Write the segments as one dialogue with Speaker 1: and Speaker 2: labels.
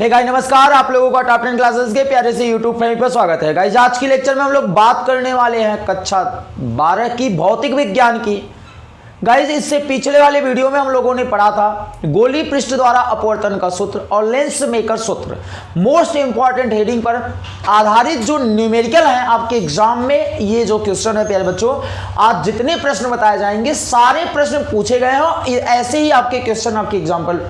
Speaker 1: Hey guys नमस्कार, आप लोगों का टॉप टेन क्लासेस के प्यारे से यूट्यूब फैमिली पर स्वागत है। गाइस आज की लेक्चर में हम लोग बात करने वाले हैं कक्षा 12 की भौतिक विज्ञान की। गाइस, इससे पिछले वाले वीडियो में हम लोगों ने पढ़ा था गोली पृष्ठ द्वारा अपवर्तन का सूत्र और लेंस मेकर सूत्र। मोस्ट इंपॉर्टेंट हेडिंग पर आधारित जो न्यूमेरिकल है आपके एग्ज़ाम में, ये जो क्वेश्चन है, प्यारे बच्चों आज जितने प्रश्न बताए जाएँगे, सारे प्रश्न पूछे गए हैं ऐसे ही आपके क्वेश्चन आपके एग्ज़ाम्पल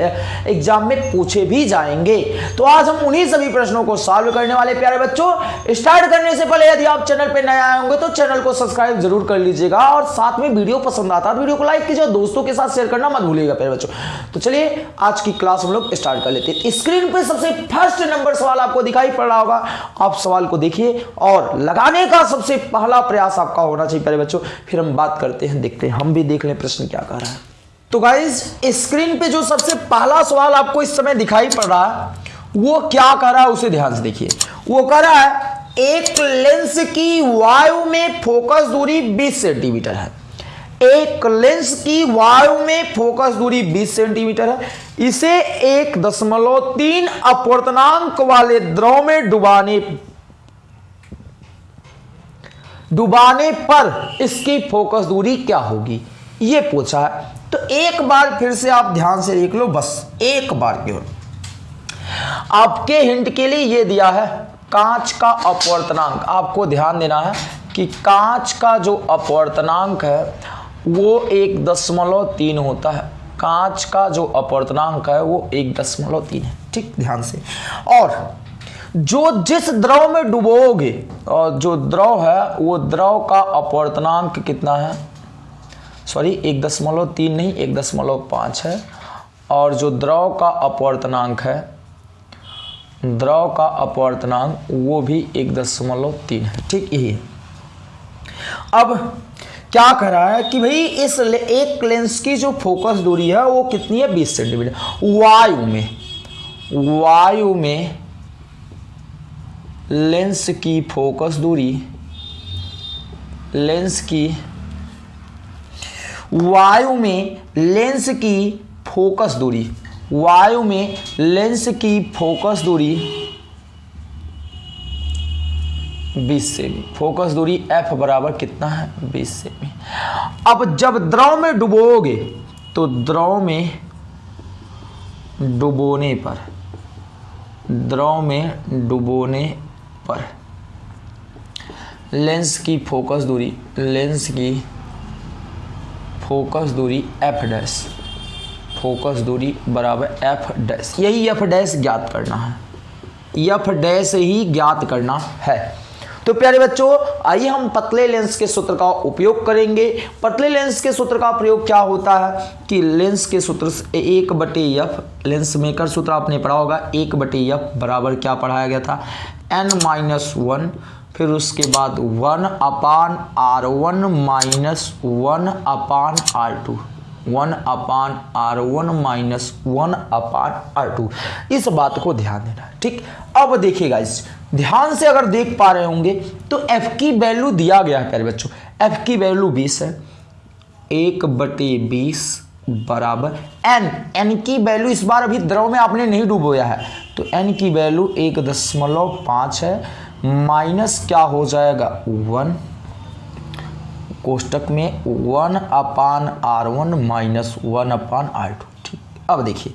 Speaker 1: एग्ज़ाम में पूछे भी जाएँगे। तो आज हम उन्हीं सभी प्रश्नों को सॉल्व करने वाले प्यारे बच्चों। स्टार्ट करने से पहले यदि आप चैनल पर नए आए होंगे तो चैनल को सब्सक्राइब ज़रूर कर लीजिएगा और साथ में वीडियो पसंद आता वीडियो को लाइक कीजिए और दोस्तों के साथ शेयर करना मत भूलिएगा, प्यारे बच्चों। तो चलिए, आज की क्लास हम लोग स्टार्ट कर लेते हैं। स्क्रीन पे सबसे फ़र्स्ट नंबर सवाल आपको दिखाई पड़ रहा होगा। आप सवाल को देखिए और लगाने का सबसे पहला प्रयास आपका होना चाहिए, प्यारे बच्चों। फिर हम बात करते हैं, देखते हैं, हम भी देख लें प्रश्न क्या कह रहा है। तो गाइज़ स्क्रीन पे जो सबसे पहला सवाल आपको इस समय दिखाई पड़ रहा है, वो क्या कर रहा है, उसे ध्यान से देखिए। वो कह रहा है, एक लेंस की वायु में फोकस दूरी 20 सेंटीमीटर है। एक लेंस की वायु में फोकस दूरी 20 सेंटीमीटर है। इसे एक दशमलव तीन अपवर्तनांक वाले द्रव में डुबाने डुबाने पर इसकी फोकस दूरी क्या होगी? ये पूछा है। तो एक बार फिर से आप ध्यान से देख लो बस, एक बार केवल आपके हिंट के लिए ये दिया है, कांच का अपवर्तनांक। आपको ध्यान देना है कि कांच का जो अपवर्तनांक है वो एक दशमलव तीन होता है। कांच का जो अपवर्तनांक है, वो एक दशमलव तीन है। ठीक, ध्यान से। और जो जिस द्रव में डुबोगे, और जो द्रव है, वो द्रव का अपवर्तनांक कितना है? सॉरी एक दशमलव तीन नहीं, एक दशमलव पाँच है। और जो द्रव का अपवर्तनांक है, द्रव का अपवर्तनांक, वो भी एक दशमलव तीन है। ठीक, यही अब क्या कर रहा है कि भाई इस एक लेंस की जो फोकस दूरी है, वो कितनी है? बीस सेंटीमीटर। वायु में वायु में लेंस की फोकस दूरी, लेंस की, वायु में लेंस की फोकस दूरी, वायु में लेंस की फोकस दूरी 20 सेमी फोकस दूरी F बराबर कितना है? 20 सेमी अब जब द्रव में डुबोगे तो द्रव में डुबोने पर, द्रव में डुबोने पर, लेंस की फोकस दूरी, लेंस की फोकस दूरी एफ़ डैश, फोकस दूरी बराबर एफ़ डैश। यही एफ़ डैश ज्ञात करना है। एफ़ डैश ही ज्ञात करना है। तो प्यारे बच्चों, आइए हम पतले लेंस के सूत्र का उपयोग करेंगे। पतले लेंस के सूत्र का प्रयोग क्या होता है कि लेंस के सूत्र एक बटे एफ़ लेंस मेकर सूत्र आपने पढ़ा होगा, एक बटे एफ़ बराबर क्या पढ़ाया गया था? एन माइनस वन फिर उसके बाद one upon R one minus one upon R two one upon R one minus one upon R two. इस बात को ध्यान देना ठीक? अब देखिएगा इस ध्यान से अगर देख पा रहे होंगे तो एफ़ की वैल्यू दिया गया है प्यारे बच्चों। एफ़ की वैल्यू बीस है। एक बटे बीस बराबर एन एन की वैल्यू इस बार अभी द्रव में आपने नहीं डूबोया है। तो एन की वैल्यू एक दशमलव पाँच है। माइनस क्या हो जाएगा? वन। कोष्टक में one upon R one minus one upon R two. ठीक, अब देखिए,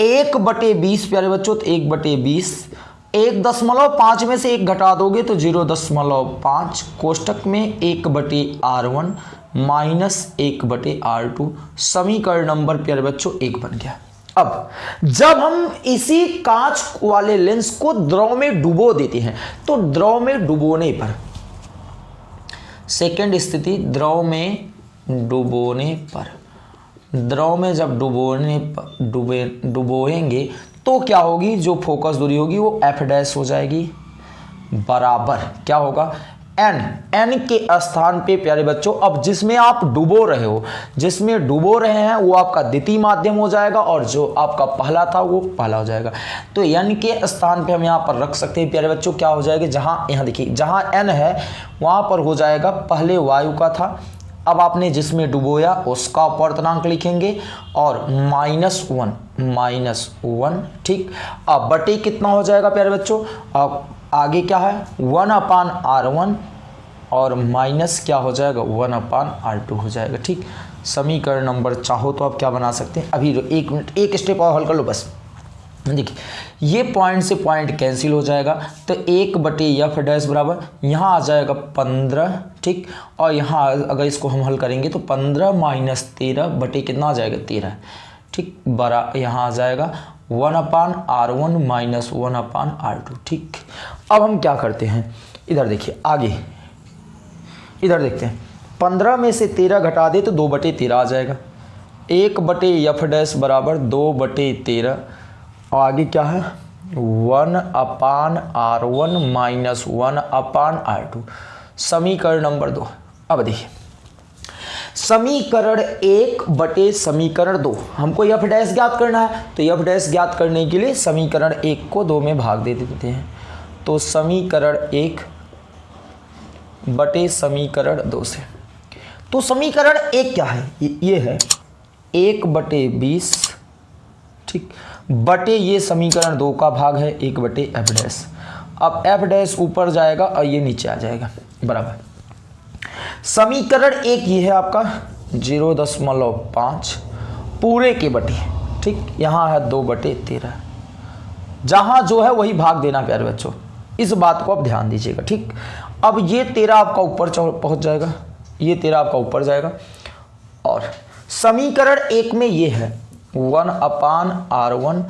Speaker 1: एक बटे बीस, प्यारे बच्चों तो एक बटे बीस, एक दशमलव पाँच में से एक घटा दोगे तो ज़ीरो दशमलव पाँच, कोष्टक में एक बटे आर वन माइनस एक बटे आर टू, समीकरण नंबर, प्यारे बच्चों, एक बन गया। अब, जब हम इसी कांच वाले लेंस को द्रव में डुबो देते हैं तो द्रव में डुबोने पर सेकेंड स्थिति, द्रव में डुबोने पर। द्रव में जब डुबोने डुबे, डुबोएँगे तो क्या होगी? जो फोकस दूरी होगी वो एफ़ डैश हो जाएगी। बराबर। क्या होगा? एन एन के स्थान पे, प्यारे बच्चों, अब जिसमें आप डुबो रहे हो, जिसमें डुबो रहे हैं, वो आपका द्वितीय माध्यम हो जाएगा और जो आपका पहला था, वो पहला हो जाएगा। तो एन के स्थान पे हम यहाँ पर रख सकते हैं, प्यारे बच्चों, क्या हो जाएगा? जहाँ, यहाँ देखिए, जहाँ एन है, वहाँ पर हो जाएगा, पहले वायु का था, अब आपने जिसमें डुबोया, उसका अपवर्तनांक लिखेंगे, और माइनस वन माइनस वन, ठीक? अब बटे कितना हो जाएगा, प्यारे बच्चों? अब आगे क्या है? वन अपान आर वन और माइनस क्या हो जाएगा? वन अपान आर टू हो जाएगा, ठीक? समीकरण नंबर चाहो तो आप क्या बना सकते हैं? अभी एक मिनट, एक स्टेप और हल कर लो बस। देखिए, ये पॉइंट से पॉइंट कैंसिल हो जाएगा तो एक बटे एफ़ डैश बराबर, यहाँ आ जाएगा पंद्रह, ठीक? और यहाँ अगर इसको हम हल करेंगे तो पंद्रह माइनस तेरह बटे कितना आ जाएगा? तेरह, ठीक? बड़ा यहाँ आ जाएगा, one upon R one minus one upon R two, ठीक? अब हम क्या करते हैं? इधर देखिए, आगे। इधर देखते हैं। पंद्रह में से तेरह घटा दे तो दो बटे तेरह आ जाएगा। एक बटे एफ़ डैश बराबर दो बटे तेरह। आगे क्या है? One upon R one minus one upon R two. समीकरण नंबर दो। अब देखिए। समीकरण एक बटे समीकरण दो। हमको यफ डैश ज्ञात करना है तो यफ डैश ज्ञात करने के लिए समीकरण एक को दो में भाग दे देते हैं। तो समीकरण एक बटे समीकरण दो से। तो समीकरण एक क्या है? ये है एक बटे बीस, ठीक। बटे ये समीकरण दो का भाग है, एक बटे एफ़ डैश। अब एफ़ डैश ऊपर जाएगा और ये नीचे आ जाएगा, बराबर। समीकरण एक ये है आपका, ज़ीरो दशमलव पाँच पूरे के बटे, ठीक। यहाँ है दो बटे तेरह। जहाँ जो है वही भाग देना, प्यारे बच्चों। इस बात को आप ध्यान दीजिएगा, ठीक? अब ये तेरह आपका ऊपर पहुँच जाएगा, ये तेरह आपका ऊपर जाएगा। और समीकरण एक में ये है, one upon R one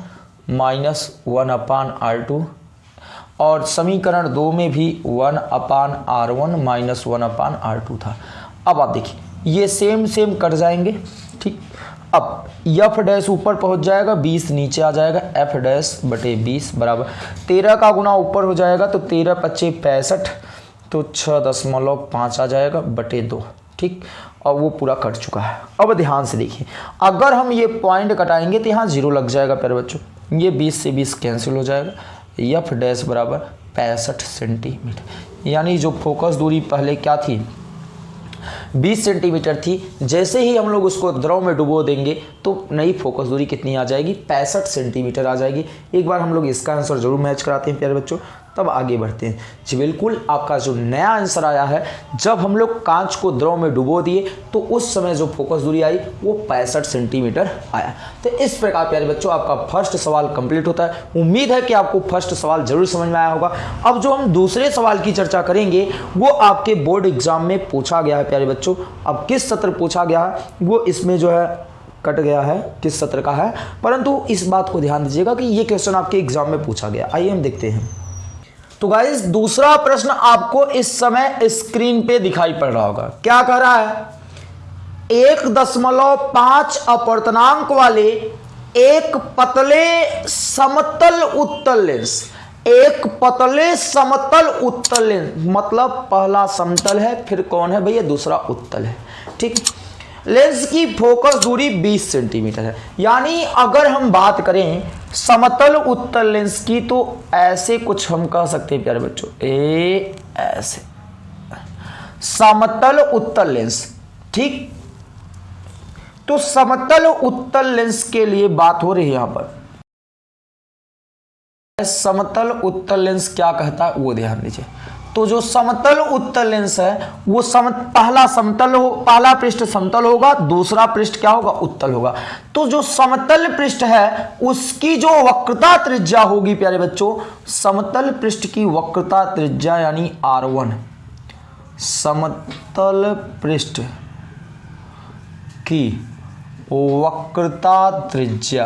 Speaker 1: minus one upon R two, और समीकरण दो में भी one upon R one minus one upon R two था। अब आप देखिए, ये सेम सेम कट जाएँगे, ठीक? अब एफ़ डैश ऊपर पहुँच जाएगा, बीस नीचे आ जाएगा एफ़ डैश बटे बीस बराबर। तेरह का गुना ऊपर हो जाएगा तो तेरह पच्चीस पैंसठ तो छः दशमलव पाँच आ जाएगा, बटे दो। ठीक? और वो पूरा कट चुका है। अब ध्यान से देखिए, अगर हम ये पॉइंट कटाएँगे तो यहाँ ज़ीरो लग जाएगा प्यारे बच्चों। ये 20 से 20 कैंसिल हो जाएगा। यफ डैश बराबर पैंसठ सेंटीमीटर यानी जो फोकस दूरी पहले क्या थी? 20 सेंटीमीटर थी। जैसे ही हम लोग उसको द्रव में डुबो देंगे तो नई फोकस दूरी कितनी आ जाएगी? पैंसठ सेंटीमीटर आ जाएगी। एक बार हम लोग इसका आंसर ज़रूर मैच कराते हैं, प्यारे बच्चों। तब आगे बढ़ते हैं। जी, बिल्कुल, आपका जो नया आंसर आया है, जब हम लोग कांच को द्रव में डुबो दिए तो उस समय जो फोकस दूरी आई, वो पैंसठ सेंटीमीटर आया। तो इस प्रकार, प्यारे बच्चों, आपका फ़र्स्ट सवाल कंप्लीट होता है। उम्मीद है कि आपको फ़र्स्ट सवाल ज़रूर समझ में आया होगा। अब जो हम दूसरे सवाल की चर्चा करेंगे, वो आपके बोर्ड एग्ज़ाम में पूछा गया है, प्यारे बच्चों। अब किस सत्र पूछा गया है, वो इसमें जो है कट गया है, किस सत्र का है। परंतु इस बात को ध्यान दीजिएगा कि ये क्वेश्चन आपके एग्ज़ाम में पूछा गया। आइए हम देखते हैं। तो गाइज़ दूसरा प्रश्न आपको इस समय स्क्रीन पे दिखाई पड़ रहा होगा। क्या कह रहा है? एक दशमलव पाँच अपर्तनांक वाले एक पतले समतल उत्तल लेंस एक पतले समतल उत्तल लेंस मतलब पहला समतल है, फिर कौन है भैया? दूसरा उत्तल है। ठीक लेंस की फोकस दूरी 20 सेंटीमीटर है। यानी अगर हम बात करें समतल उत्तल लेंस की तो ऐसे कुछ हम कह सकते हैं, प्यारे बच्चों। ए, ऐसे। समतल उत्तल लेंस। ठीक? तो समतल उत्तल लेंस के लिए बात हो रही है यहाँ पर। समतल उत्तल लेंस क्या कहता है? वो ध्यान दीजिए तो जो समतल उत्तल लेंस है, वो सम, पहला समतल हो, पहला पृष्ठ समतल होगा, दूसरा पृष्ठ क्या होगा? उत्तल होगा। तो जो समतल पृष्ठ है, उसकी जो वक्रता त्रिज्या होगी, प्यारे बच्चों, समतल पृष्ठ की वक्रता त्रिज्या यानी आर वन समतल पृष्ठ की वक्रता त्रिज्या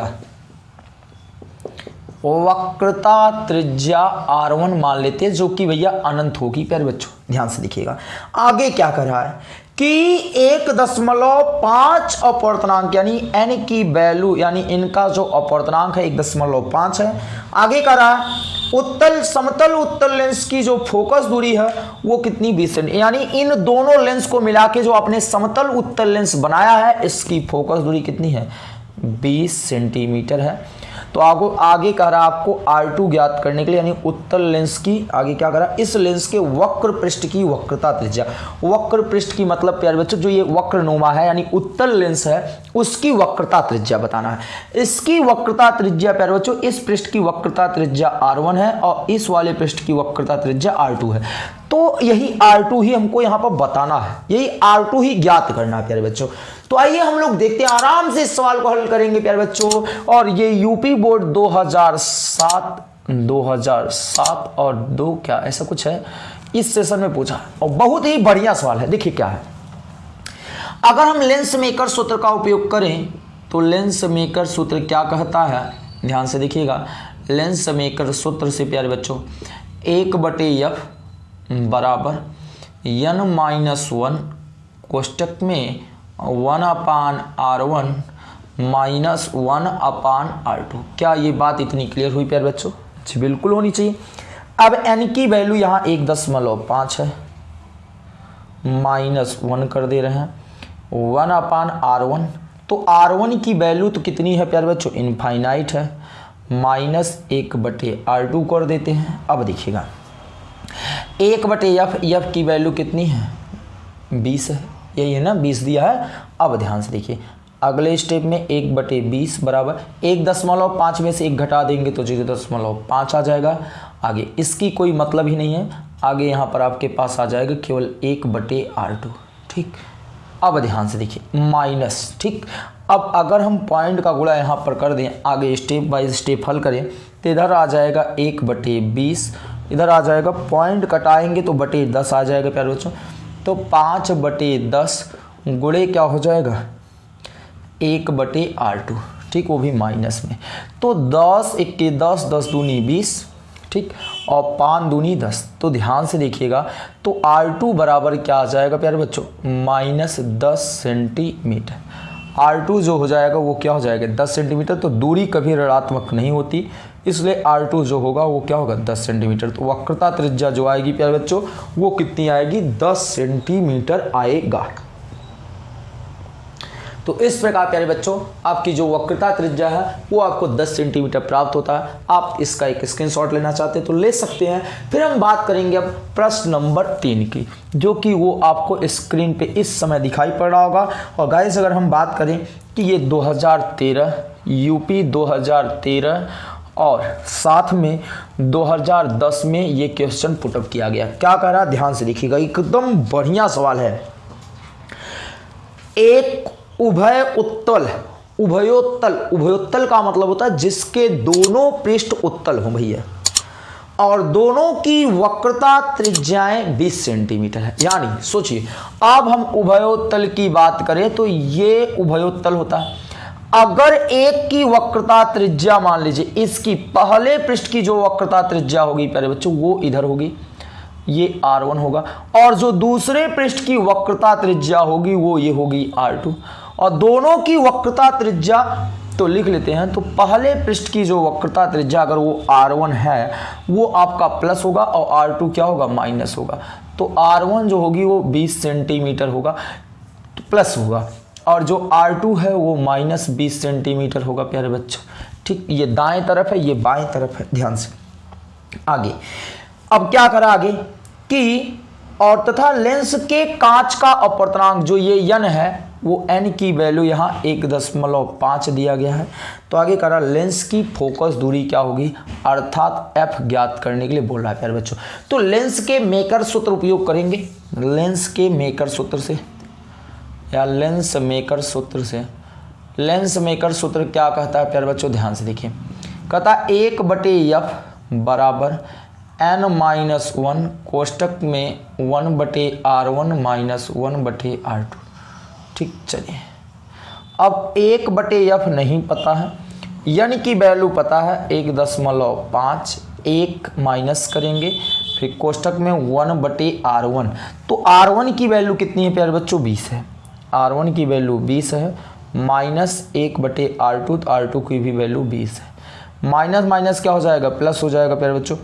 Speaker 1: वक्रता त्रिज्या आर वन मान लेते हैं, जो कि भैया अनंत होगी। प्यारे बच्चों, ध्यान से देखिएगा। आगे क्या कर रहा है? कि एक दशमलव पाँच अपवर्तनांक, यानी एन की वैल्यू यानी इनका जो अपवर्तनांक है, एक दशमलव पाँच है। आगे कर रहा है, उत्तल, समतल उत्तल लेंस की जो फोकस दूरी है, वो कितनी बीस यानी इन दोनों लेंस को मिला के जो आपने समतल उत्तल लेंस बनाया है, इसकी फोकस दूरी कितनी है? बीस सेंटीमीटर है। तो आगो आगे कह रहा आपको आर टू ज्ञात करने के लिए, यानी उत्तल लेंस की आगे क्या करा, इस लेंस के वक्र पृष्ठ की वक्रता त्रिज्या। वक्र पृष्ठ की मतलब प्यारे बच्चों, जो ये वक्र नुमा है, यानी उत्तल लेंस है, उसकी वक्रता त्रिज्या बताना है। इसकी वक्रता त्रिज्या, प्यारे बच्चों, इस पृष्ठ की वक्रता त्रिज्या आर है और इस वाले पृष्ठ की वक्रता त्रिज्या आर है। तो यही R2 ही हमको यहाँ पर बताना है। यही R2 ही ज्ञात करना है, प्यारे बच्चों। तो आइए हम लोग देखते हैं, आराम से इस सवाल को हल करेंगे, प्यारे बच्चों। और ये यूपी बोर्ड 2007 2007 और दो क्या, ऐसा कुछ है? इस सेशन में पूछा। और बहुत ही बढ़िया सवाल है, देखिए क्या है। अगर हम लेंस मेकर सूत्र का उपयोग करें तो लेंस मेकर सूत्र क्या कहता है? ध्यान से देखिएगा। लेंस मेकर सूत्र से, प्यारे बच्चों, एक बटे एफ़ बराबर। यन माइनस वन कोष्टक में one upon R one minus one upon R two क्या ये बात इतनी क्लियर हुई प्यार बच्चों? जी, बिल्कुल होनी चाहिए। अब एन की वैल्यू यहाँ एक दशमलव पाँच है। माइनस वन कर दे रहे हैं। वन अपान आर वन तो आर वन की वैल्यू तो कितनी है प्यार बच्चों? इनफाइनाइट है। माइनस एक बटे आर टू कर देते हैं। अब देखिएगा। एक बटे एफ़ एफ़ की वैल्यू कितनी है? बीस है। यही है ना? बीस दिया है। अब ध्यान से देखिए। अगले स्टेप में एक बटे बीस बराबर एक दशमलव पाँच में से एक घटा देंगे तो ज़ीरो दशमलव पाँच आ जाएगा। आगे, इसकी कोई मतलब ही नहीं है। आगे यहाँ पर आपके पास आ जाएगा केवल एक बटे आर टू ठीक? अब ध्यान से देखिए। माइनस, ठीक? अब अगर हम पॉइंट का गुणा यहाँ पर कर दें, आगे स्टेप बाय स्टेप हल करें तो इधर आ जाएगा एक बटे बीस। इधर आ जाएगा पॉइंट कटाएँगे तो बटे दस आ जाएगा, प्यारे बच्चों। तो पाँच बटे दस गुड़े क्या हो जाएगा? एक बटे आर टू, ठीक, वो भी माइनस में। तो दस, इक्के दस दस दूनी बीस, ठीक, और पाँच दूनी दस। तो ध्यान से देखिएगा तो आर टू बराबर क्या आ जाएगा, प्यारे बच्चों? माइनस दस सेंटीमीटर आर टू जो हो जाएगा, वो क्या हो जाएगा? दस सेंटीमीटर तो दूरी कभी ऋणात्मक नहीं होती। इसलिए आर टू जो होगा, वो क्या होगा? दस सेंटीमीटर तो वक्रता त्रिज्या जो आएगी, प्यारे बच्चों, वो कितनी आएगी? दस सेंटीमीटर आएगा। तो इस प्रकार, प्यारे बच्चों, आपकी जो वक्रता त्रिज्या है, वो आपको 10 सेंटीमीटर प्राप्त होता है। आप इसका एक स्क्रीनशॉट लेना चाहते हैं तो ले सकते हैं। फिर हम बात करेंगे अब प्रश्न नंबर तीन की, जो कि वो आपको स्क्रीन पे इस समय दिखाई पड़ रहा होगा। और गाइस अगर हम बात करें कि ये 2013 यूपी 2013 और साथ में 2010 में ये क्वेश्चन पुटअप किया गया। क्या कह रहा है ध्यान से देखिएगा, एकदम बढ़िया सवाल है। एक उभय उत्तल, उभयोत्तल उभयोत्तल का मतलब होता है जिसके दोनों पृष्ठ उत्तल हो भैया। और दोनों की वक्रता त्रिज्याएँ 20 सेंटीमीटर है। यानी, सोचिए, अब हम उभयोत्तल की बात करें तो ये उभयोत्तल होता है। अगर एक की वक्रता त्रिज्या मान लीजिए, इसकी पहले पृष्ठ की जो वक्रता त्रिज्या होगी पहले बच्चों, वो इधर होगी, ये R1 होगा, और जो दूसरे पृष्ठ की वक्रता त्रिज्या होगी, वो ये होगी R2 और दोनों की वक्रता त्रिज्या तो लिख लेते हैं तो पहले पृष्ठ की जो वक्रता त्रिज्या, अगर वो R1 है, वो आपका प्लस होगा, और R2 क्या होगा माइनस होगा तो R1 जो होगी, वो 20 सेंटीमीटर होगा तो प्लस होगा। और जो R2 है वो माइनस बीस सेंटीमीटर होगा, प्यारे बच्चों। ठीक, ये दाएँ तरफ़ है, ये बाएँ तरफ़ है, ध्यान से। आगे। अब क्या करा आगे? कि, और तथा लेंस के कांच का अपवर्तनांक, जो ये यन है, वो एन की वैल्यू यहाँ एक दशमलव पाँच दिया गया है। तो आगे करा लेंस की फोकस दूरी क्या होगी? अर्थात एफ़ ज्ञात करने के लिए बोल रहा है, प्यारे बच्चों। तो लेंस के मेकर सूत्र उपयोग करेंगे। लेंस के मेकर सूत्र से। या लेंस मेकर सूत्र से। लेंस मेकर सूत्र क्या कहता है, प्यारे बच्चों, ध्यान से देखिए। कहता एक बटे यफ बराबर एन माइनस वन कोष्टक में वन बटे आर वन माइनस वन बटे आर टू ठीक, चलिए। अब एक बटे यफ नहीं पता है, यानी की वैल्यू पता है, एक दशमलव पाँच, एक माइनस करेंगे, फिर कोष्टक में वन बटे आर वन तो आर वन की वैल्यू कितनी है, प्यारे बच्चों, बीस है। आर वन की वैल्यू बीस है माइनस एक बटे आर टू तो आर टू की भी वैल्यू बीस है। माइनस माइनस क्या हो जाएगा? प्लस हो जाएगा प्यारे बच्चों।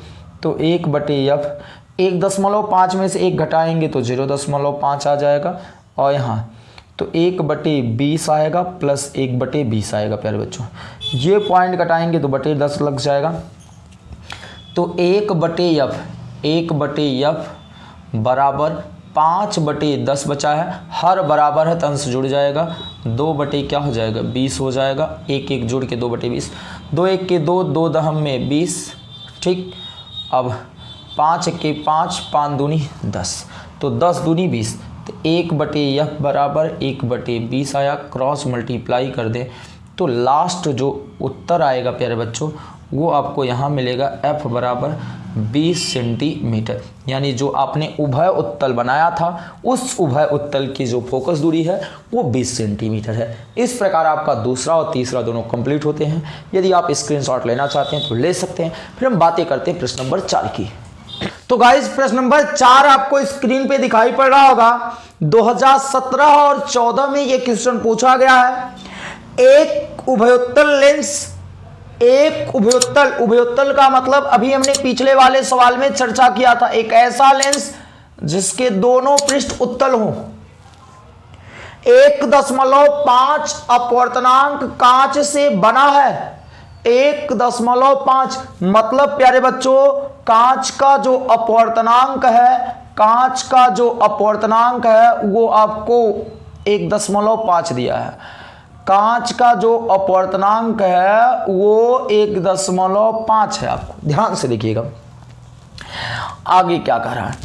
Speaker 1: तो एक बटे एफ़ एक दशमलव पाँच में से एक घटाएँगे तो ज़ीरो दशमलव पाँच आ जाएगा। और यहाँ तो एक बटे बीस आएगा प्लस एक बटे बीस आएगा प्यारे बच्चों। ये पॉइंट घटाएँगे तो बटे दस लग जाएगा। तो एक बटे यफ एक बटे यफ बराबर पाँच बटे दस बचा है, हर बराबर है तंस जुड़ जाएगा। दो बटे क्या हो जाएगा? बीस हो जाएगा। एक एक जुड़ के दो बटे बीस। दो एक के दो दो दहम में बीस, ठीक? अब पाँच के पाँच पाँच दूनी दस। तो दस दूनी बीस। तो एक बटे यह बराबर, एक बटे बीस आया। क्रॉस मल्टीप्लाई कर दें। तो लास्ट जो उत्तर आएगा, प्यारे बच्चों, वो आपको यहाँ मिलेगा, एफ़ बराबर 20 सेंटीमीटर, यानी जो आपने उभय उत्तल बनाया था, उस उभय उत्तल की जो फोकस दूरी है, वो 20 सेंटीमीटर है। इस प्रकार आपका दूसरा और तीसरा दोनों कंप्लीट होते हैं। यदि आप स्क्रीनशॉट लेना चाहते हैं तो ले सकते हैं। फिर हम बातें करते हैं प्रश्न नंबर चार की। तो गाइज़ प्रश्न नंबर चार आपको स्क्रीन पे दिखाई पड़ रहा होगा। 2017 और 14 में ये क्वेश्चन पूछा गया है। एक उभयोत्तल लेंस एक उभयोत्तल उभयोत्तल का मतलब अभी हमने पिछले वाले सवाल में चर्चा किया था। एक ऐसा लेंस जिसके दोनों पृष्ठ उत्तल हो। एक दशमलव पाँच अपवर्तनांक कांच से बना है। एक दशमलव पाँच मतलब प्यारे बच्चों, कांच का जो अपवर्तनांक है, कांच का जो अपवर्तनांक है, वो आपको एक दशमलव पाँच दिया है। कांच का जो अपवर्तनांक है, वो एक दशमलव पाँच है आपको। ध्यान से देखिएगा। आगे क्या कह रहा है?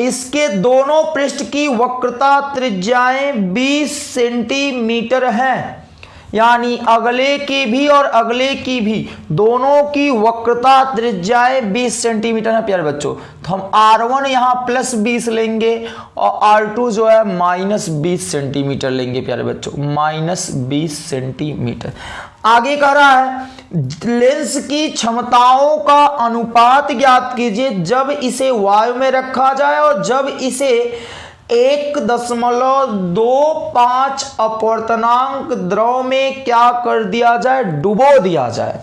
Speaker 1: इसके दोनों पृष्ठ की वक्रता त्रिज्याएँ 20 सेंटीमीटर हैं। यानी अगले की भी और अगले की भी, दोनों की वक्रता त्रिज्याएँ 20 सेंटीमीटर है प्यारे बच्चों। तो हम R1 यहाँ प्लस 20 लेंगे और R2 जो है माइनस 20 सेंटीमीटर लेंगे प्यारे बच्चों। Minus 20 centimetre. आगे कह रहा है लेंस की क्षमताओं का अनुपात ज्ञात कीजिए, जब इसे वायु में रखा जाए और जब इसे एक दशमलव दो पाँच अपवर्तनांक द्रव में क्या कर दिया जाए? डुबो दिया जाए।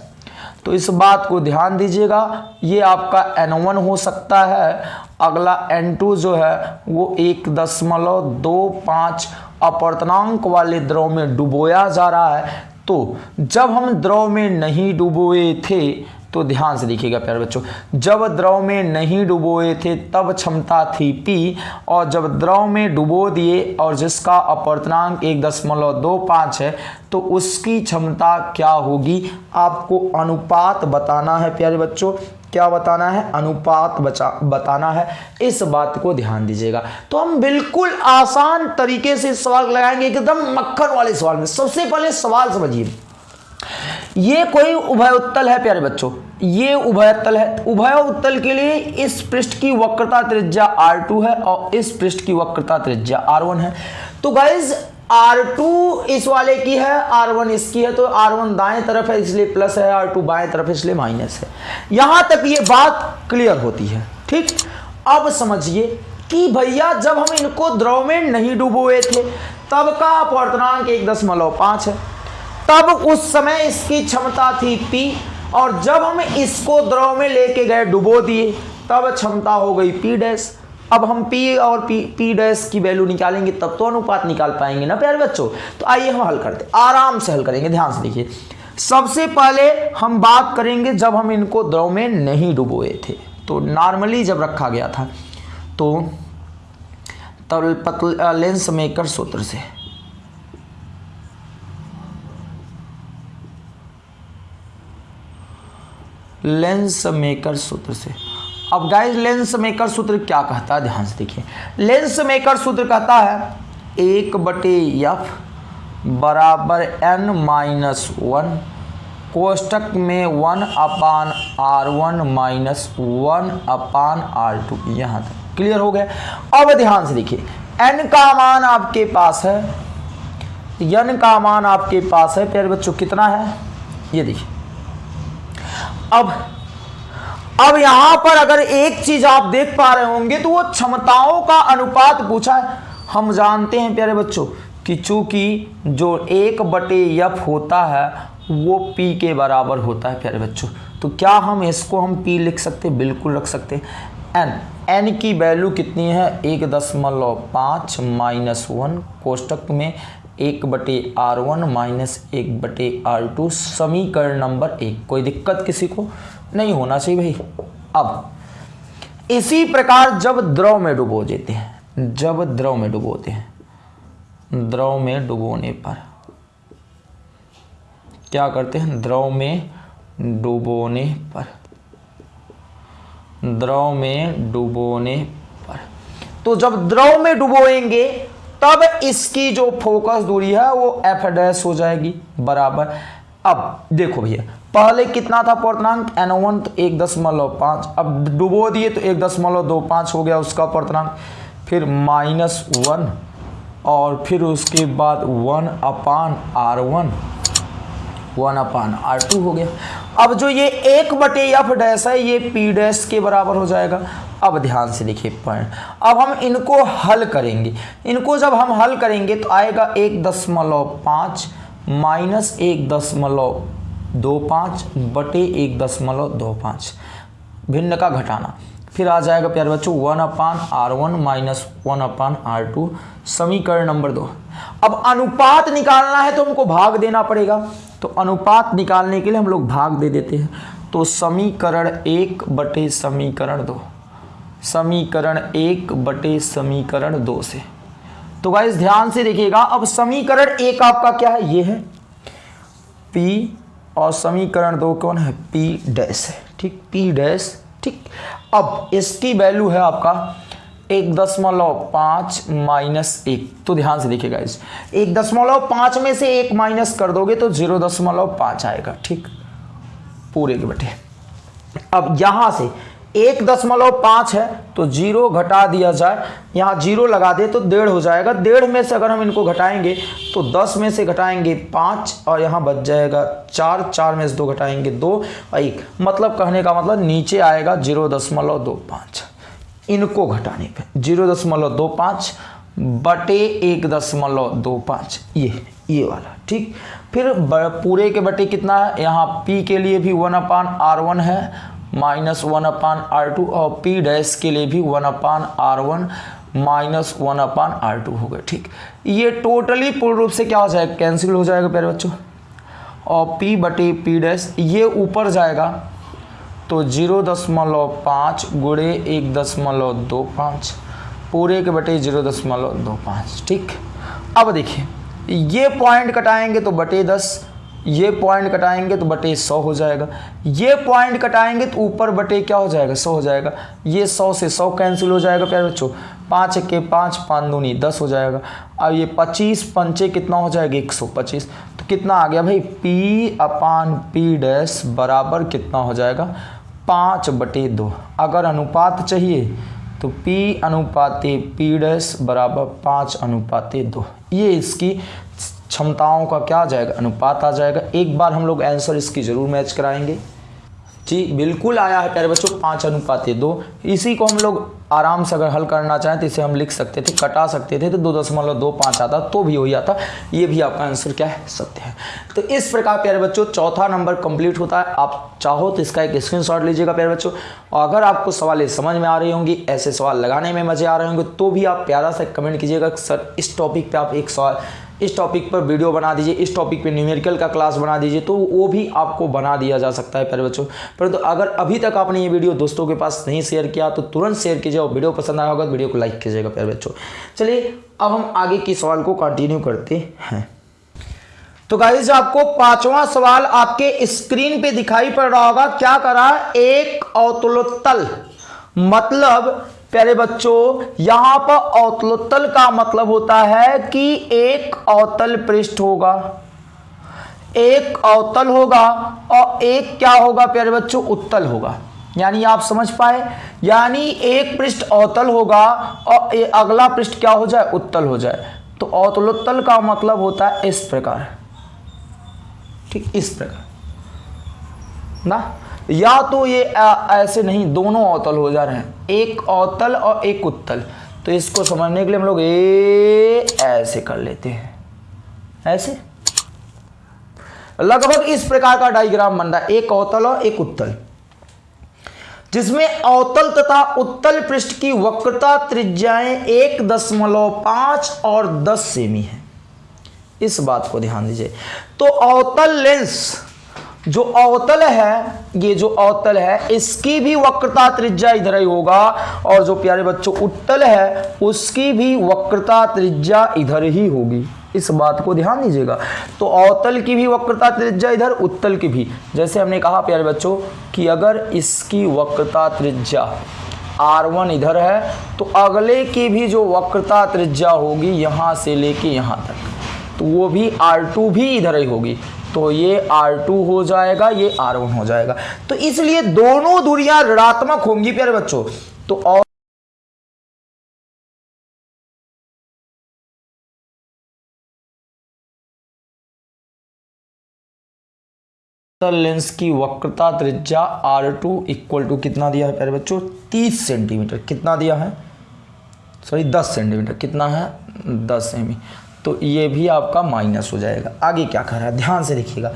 Speaker 1: तो इस बात को ध्यान दीजिएगा। ये आपका N1 हो सकता है। अगला N2 जो है, वो एक दशमलव दो पाँच अपवर्तनांक वाले द्रव में डुबोया जा रहा है। तो जब हम द्रव में नहीं डुबोए थे तो ध्यान से देखिएगा, प्यारे बच्चों, जब द्रव में नहीं डुबोए थे, तब क्षमता थी पी और जब द्रव में डुबो दिए, और जिसका अपवर्तनांक एक दशमलव दो पाँच है तो उसकी क्षमता क्या होगी? आपको अनुपात बताना है, प्यारे बच्चों। क्या बताना है? अनुपात बचा, बताना है। इस बात को ध्यान दीजिएगा। तो हम बिल्कुल आसान तरीके से सवाल लगाएँगे, एकदम मक्खन वाले सवाल में। सबसे पहले सवाल समझिए। ये कोई उभय उत्तल है, प्यारे बच्चों? ये उभय उत्तल है। उभय उत्तल के लिए इस पृष्ठ की वक्रता त्रिज्या R2 है और इस पृष्ठ की वक्रता त्रिज्या R1 है। तो गाइज़ R2 इस वाले की है R1 इसकी है तो R1 दाएँ तरफ़ है, इसलिए प्लस है R2 बाएँ तरफ़ इसलिए माइनस है। यहाँ तक ये बात क्लियर होती है, ठीक? अब समझिए कि भैया, जब हम इनको द्रव में नहीं डुबोए थे, तब का अपवर्तनांक एक दशमलव पाँच है। तब उस समय इसकी क्षमता थी पी, और जब हम इसको द्रव में लेके गए डुबो दिए, तब क्षमता हो गई पी डैश। अब हम P और P P डैश की वैल्यू निकालेंगे, तब तो अनुपात निकाल पाएँगे ना प्यारे बच्चों? तो आइए हम हल करते आराम से हल करेंगे, ध्यान से देखिए। सबसे पहले हम बात करेंगे जब हम इनको द्रव में नहीं डुबोए थे। तो नॉर्मली जब रखा गया था तो तब लेंस मेकर सूत्र से। लेंस मेकर सूत्र से। अब गाइस लेंस मेकर सूत्र क्या कहता है? ध्यान से देखिए। लेंस मेकर सूत्र कहता है, एक बटे एफ़ बराबर एन माइनस वन कोष्टक में one upon R one minus one upon R two यहाँ तक क्लियर हो गया। अब ध्यान से देखिए एन का मान आपके पास है एन का मान आपके पास है, प्यारे बच्चों, कितना है? ये देखिए। अब अब यहाँ पर अगर एक चीज़ आप देख पा रहे होंगे तो वो क्षमताओं का अनुपात पूछा है। हम जानते हैं, प्यारे बच्चों, कि चूँकि जो एक बटे यफ होता है, वो पी के बराबर होता है, प्यारे बच्चों। तो क्या हम इसको हम पी लिख सकते बिल्कुल रख सकते एन एन की वैल्यू कितनी है? एक दशमलव पाँच माइनस वन कोष्टक में एक बटे आर वन माइनस एक बटे आर टू समीकरण नंबर एक। कोई दिक्कत किसी को नहीं होना चाहिए भाई। अब, इसी प्रकार जब द्रव में डुबो देते हैं, जब द्रव में डुबोते हैं, द्रव में डुबोने पर क्या करते हैं? द्रव में डुबोने पर, द्रव में डुबोने पर। तो जब द्रव में डुबोएँगे तब इसकी जो फोकस दूरी है, वो एफ़ डैश हो जाएगी, बराबर। अब देखो भैया, पहले कितना था पूर्णांक? एन वन तो एक दशमलव पाँच। अब डुबो दिए तो एक दशमलव दो पाँच हो गया उसका पूर्णांक। फिर माइनस वन और फिर उसके बाद one upon R one one upon R two हो गया। अब जो ये एक बटे एफ़ डैश है, ये पी डैश के बराबर हो जाएगा। अब ध्यान से देखिए पॉइंट अब हम इनको हल करेंगे। इनको जब हम हल करेंगे तो आएगा एक दशमलव पाँच माइनस एक दशमलव दो पाँच बटे एक दशमलव दो पाँच। भिन्न का घटाना। फिर आ जाएगा प्यारे बच्चों, one upon R one minus one upon R two, समीकरण नंबर दो। अब अनुपात निकालना है तो हमको भाग देना पड़ेगा। तो अनुपात निकालने के लिए हम लोग भाग दे देते हैं। तो समीकरण एक बटे समीकरण दो। समीकरण एक बटे समीकरण दो से। तो गाइस ध्यान से देखिएगा, अब समीकरण एक आपका क्या है? ये है P और समीकरण दो कौन है? P डैश है। ठीक, P डैश ठीक। अब इसकी वैल्यू है आपका एक दशमलव पाँच माइनस एक। तो ध्यान से देखिएगा इस एक दशमलव पाँच में से एक माइनस कर दोगे तो ज़ीरो दशमलव पाँच आएगा, ठीक? पूरे के बटे। अब यहाँ से एक दशमलव पाँच है तो ज़ीरो घटा दिया जाए, यहाँ ज़ीरो लगा दे तो डेढ़ हो जाएगा। डेढ़ में से अगर हम इनको घटाएँगे तो दस में से घटाएँगे पाँच और यहाँ बच जाएगा चार चार में से दो घटाएँगे दो एक। मतलब कहने का मतलब नीचे आएगा ज़ीरो दशमलव दो पाँच। इनको घटाने पे। ज़ीरो दशमलव दो पाँच बटे एक दशमलव दो पाँच, ये ये वाला, ठीक? फिर पूरे के बटे कितना है? यहाँ पी के लिए भी वन अपान आर वन है, minus one upon R two, और पी डैश के लिए भी one upon R one, minus one upon R two हो गए, ठीक? ये टोटली पूर्ण रूप से क्या हो जाएगा? कैंसिल हो जाएगा, प्यारे बच्चों। और पी बटे पी डैश, ये ऊपर जाएगा तो ज़ीरो दशमलव पाँच गुड़े एक दशमलव दो पाँच, पूरे के बटे ज़ीरो दशमलव दो पाँच, ठीक? अब देखिए, ये पॉइंट कटाएँगे तो बटे दस, ये पॉइंट कटाएँगे तो बटे सौ हो जाएगा, ये पॉइंट कटाएँगे तो ऊपर बटे क्या हो जाएगा, सौ हो जाएगा, ये सौ से सौ कैंसिल हो जाएगा, प्यारे बच्चों, पाँच के पाँच पाँच दूनी दस हो जाएगा, अब ये पच्चीस पंचे कितना हो जाएगा, एक सौ पच्चीस तो कितना आ गया भाई पी अपान पी डैश बराबर कितना हो जाएगा पाँच बटे दो। अगर अनुपात चाहिए तो P अनुपाते P डैस बराबर पाँच अनुपाते दो। ये इसकी क्षमताओं का क्या आ जाएगा? अनुपात आ जाएगा। एक बार हम लोग आंसर इसकी ज़रूर मैच कराएँगे। जी, बिल्कुल आया है प्यारे बच्चों, पाँच अनुपाते दो। इसी को हम लोग आराम से अगर हल करना चाहें तो इसे हम लिख सकते थे, कटा सकते थे तो दो दशमलव दो पाँच आता तो भी हो जाता। ये भी आपका आंसर क्या है? सत्य है। तो इस प्रकार, प्यारे बच्चों, चौथा नंबर कंप्लीट होता है। आप चाहो तो इसका एक स्क्रीन लीजिएगा, प्यारे बच्चों। और अगर आपको सवाल समझ में आ रही होंगी, ऐसे सवाल लगाने में मज़े आ रहे होंगे तो भी आप प्यारा से कमेंट कीजिएगा। सर, इस टॉपिक पर आप एक सवाल इस टॉपिक पर वीडियो बना दीजिए, इस टॉपिक पे न्यूमेरिकल का क्लास बना दीजिए तो वो भी आपको बना दिया जा सकता है प्यारे बच्चों। परंतु तो अगर अभी तक आपने ये वीडियो दोस्तों के पास नहीं शेयर किया तो तुरंत शेयर कीजिए और वीडियो पसंद आया होगा तो वीडियो को लाइक कीजिएगा प्यारे बच्चों। चलिए, अब हम आगे की सवाल को कंटिन्यू करते हैं। तो गाइज़ आपको पांचवा सवाल आपके स्क्रीन पे दिखाई पड़ रहा होगा। क्या करा? एक अवतलोत्तल मतलब प्यारे बच्चों, यहाँ पर अवतलोत्तल का मतलब होता है कि एक अवतल पृष्ठ होगा। एक अवतल होगा और एक क्या होगा प्यारे बच्चों? उत्तल होगा। यानी आप समझ पाए? यानी एक पृष्ठ अवतल होगा और अगला पृष्ठ क्या हो जाए? उत्तल हो जाए। तो अवतलोत्तल का मतलब होता है इस प्रकार। ठीक, इस प्रकार। ना? या तो ये ऐसे नहीं, दोनों अवतल हो जा रहे हैं। एक अवतल और एक उत्तल। तो इसको समझने के लिए हम लोग ए, ऐसे कर लेते हैं। ऐसे? लगभग इस प्रकार का डायग्राम बन रहा है। एक अवतल और एक उत्तल। जिसमें अवतल तथा उत्तल पृष्ठ की वक्रता त्रिज्याएँ एक दशमलव पाँच और दस सेमी है। इस बात को ध्यान दीजिए। तो अवतल लेंस जो अवतल है, ये जो अवतल है, इसकी भी वक्रता त्रिज्या इधर ही होगा। और जो प्यारे बच्चों, उत्तल है, उसकी भी वक्रता त्रिज्या इधर ही होगी। इस बात को ध्यान दीजिएगा। तो अवतल की भी वक्रता त्रिज्या इधर, उत्तल की भी। जैसे हमने कहा, प्यारे बच्चों, कि अगर इसकी वक्रता त्रिज्या R1 इधर है तो अगले की भी जो वक्रता त्रिज्या होगी, यहाँ से लेके यहाँ तक। तो वो भी R2 भी इधर ही होगी। तो ये R2 हो जाएगा, ये R1 हो जाएगा। तो इसलिए दोनों दूरियाँ ऋणात्मक होंगी प्यारे बच्चों। तो और लेंस की वक्रता त्रिज्या आर टू इक्वल टू कितना दिया है प्यारे बच्चों? 30 सेंटीमीटर कितना दिया है? सॉरी 10 सेंटीमीटर कितना है? 10 सेमी तो ये भी आपका माइनस हो जाएगा। आगे क्या कह रहा है? ध्यान से देखिएगा।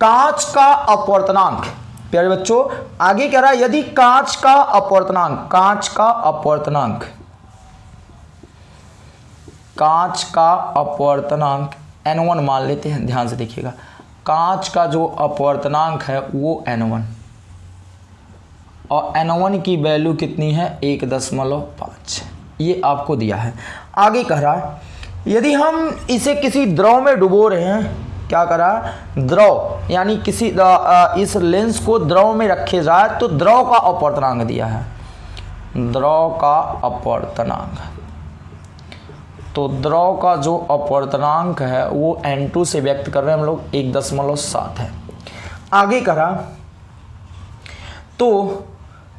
Speaker 1: कांच का अपवर्तनांक। प्यारे बच्चों, आगे कह रहा है, यदि कांच का अपवर्तनांक, कांच का अपवर्तनांक, कांच का अपवर्तनांक एन मान लेते हैं, ध्यान से देखिएगा। कांच का जो अपवर्तनांक है, वो एन और एन की वैल्यू कितनी है? एक दशमलव पाँच। ये आपको दिया है। आगे कह रहा है यदि हम इसे किसी द्रव में डुबो रहे हैं, क्या करा? द्रव, यानी किसी इस लेंस को द्रव में रखे जाए तो द्रव का अपवर्तनांक दिया है। द्रव का अपवर्तनांक। तो द्रव का जो अपवर्तनांक है, वो N2 से व्यक्त कर रहे हैं हम लोग, एक दशमलव सात है। आगे करा। तो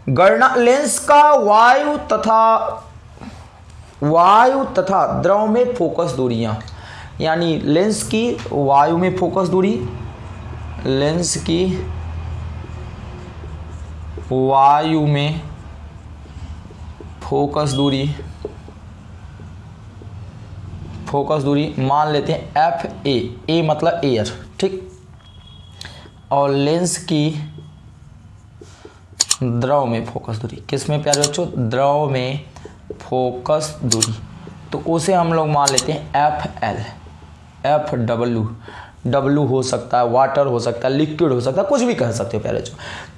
Speaker 1: गणना, लेंस का वायु तथा वायु तथा द्रव में फोकस दूरियाँ। यानी लेंस की वायु में फोकस दूरी, लेंस की वायु में फोकस दूरी फोकस दूरी मान लेते हैं एफ़ ए ए मतलब एयर ठीक? और लेंस की द्रव में फोकस दूरी। किसमें प्यारे बच्चों? द्रव में फोकस दूरी। तो उसे हम लोग मान लेते हैं F L F W W हो सकता है वाटर हो सकता है लिक्विड हो सकता है, कुछ भी कह सकते हो प्यारे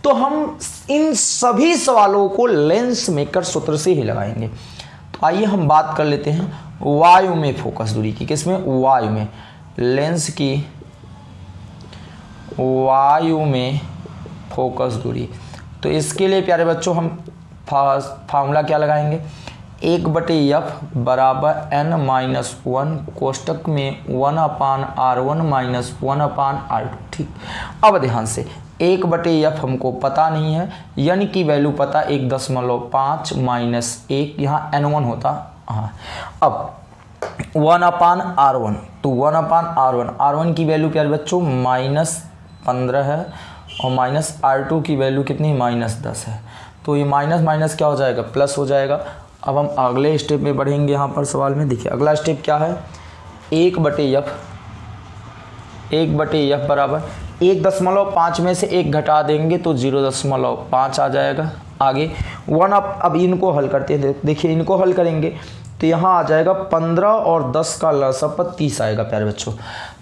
Speaker 1: तो हम इन सभी सवालों को लेंस मेकर सूत्र से ही लगाएँगे। तो आइए हम बात कर लेते हैं वायु में फोकस दूरी की, किसमें? वायु में। लेंस की वायु में फोकस दूरी। तो इसके लिए प्यारे बच्चों हम फार्मूला क्या लगाएँगे? एक बटे एफ़ बराबर एन माइनस वन कोष्टक में one upon R one minus one upon R two ठीक। अब ध्यान से, एक बटे एफ़ हमको पता नहीं है, यानी की वैल्यू पता एक दशमलव पाँच माइनस एक, यहाँ एन वन होता हाँ। अब वन अपान आर वन तो one upon R one R one की वैल्यू क्या है बच्चों? माइनस पंद्रह है, और माइनस आर टू की वैल्यू कितनी? माइनस दस है। तो ये माइनस माइनस क्या हो जाएगा? प्लस हो जाएगा। अब हम अगले स्टेप में बढ़ेंगे यहाँ पर सवाल में। देखिए, अगला स्टेप क्या है? एक बटे यफ एक बटे यफ बराबर एक दशमलव पाँच में से एक घटा देंगे तो ज़ीरो दशमलव पाँच आ जाएगा। आगे वन अप अब इनको हल करते हैं। देखिए, इनको हल करेंगे तो यहाँ आ जाएगा पंद्रह और दस का लसप तीस आएगा, प्यारे बच्चों।